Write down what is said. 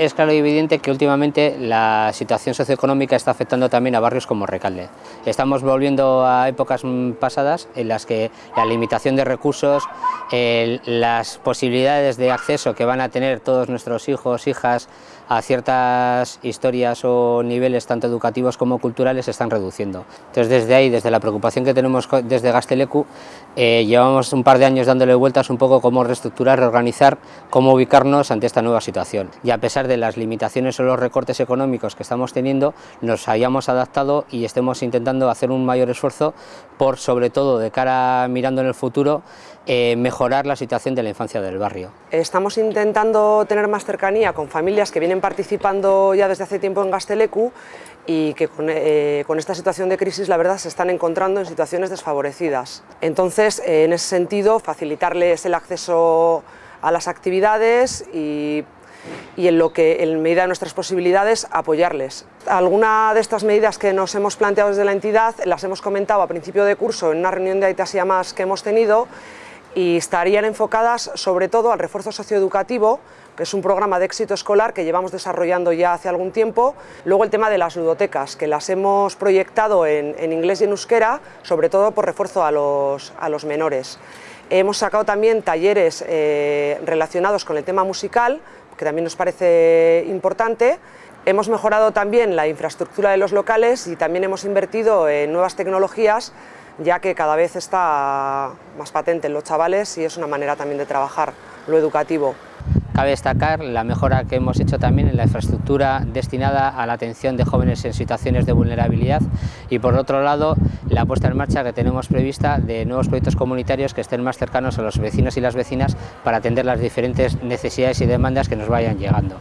Es claro y evidente que últimamente la situación socioeconómica está afectando también a barrios como Recalde. Estamos volviendo a épocas pasadas en las que la limitación de recursos, las posibilidades de acceso que van a tener todos nuestros hijos, hijas a ciertas historias o niveles tanto educativos como culturales se están reduciendo. Entonces desde ahí, desde la preocupación que tenemos desde Gastelecu, eh, llevamos un par de años dándole vueltas un poco cómo reestructurar, reorganizar, cómo ubicarnos ante esta nueva situación. Y a pesar de las limitaciones o los recortes económicos que estamos teniendo, nos hayamos adaptado y estemos intentando hacer un mayor esfuerzo por, sobre todo de cara mirando en el futuro, eh, mejorar la situación de la infancia del barrio. Estamos intentando tener más cercanía con familias que participando ya desde hace tiempo en Gastelecu y que con, eh, con, esta situación de crisis la verdad se están encontrando en situaciones desfavorecidas. Entonces, eh, en ese sentido, facilitarles el acceso a las actividades y y en lo que, en medida de nuestras posibilidades, apoyarles. Algunas de estas medidas que nos hemos planteado desde la entidad las hemos comentado a principio de curso en una reunión de Aitasia Más que hemos tenido y estarían enfocadas sobre todo al refuerzo socioeducativo, que es un programa de éxito escolar que llevamos desarrollando ya hace algún tiempo. Luego el tema de las ludotecas, que las hemos proyectado en, en inglés y en euskera, sobre todo por refuerzo a los, a los menores. Hemos sacado también talleres eh, relacionados con el tema musical, que también nos parece importante. Hemos mejorado también la infraestructura de los locales y también hemos invertido en nuevas tecnologías, ya que cada vez está más patente en los chavales y es una manera también de trabajar lo educativo. Cabe destacar la mejora que hemos hecho también en la infraestructura destinada a la atención de jóvenes en situaciones de vulnerabilidad y por otro lado la puesta en marcha que tenemos prevista de nuevos proyectos comunitarios que estén más cercanos a los vecinos y las vecinas para atender las diferentes necesidades y demandas que nos vayan llegando.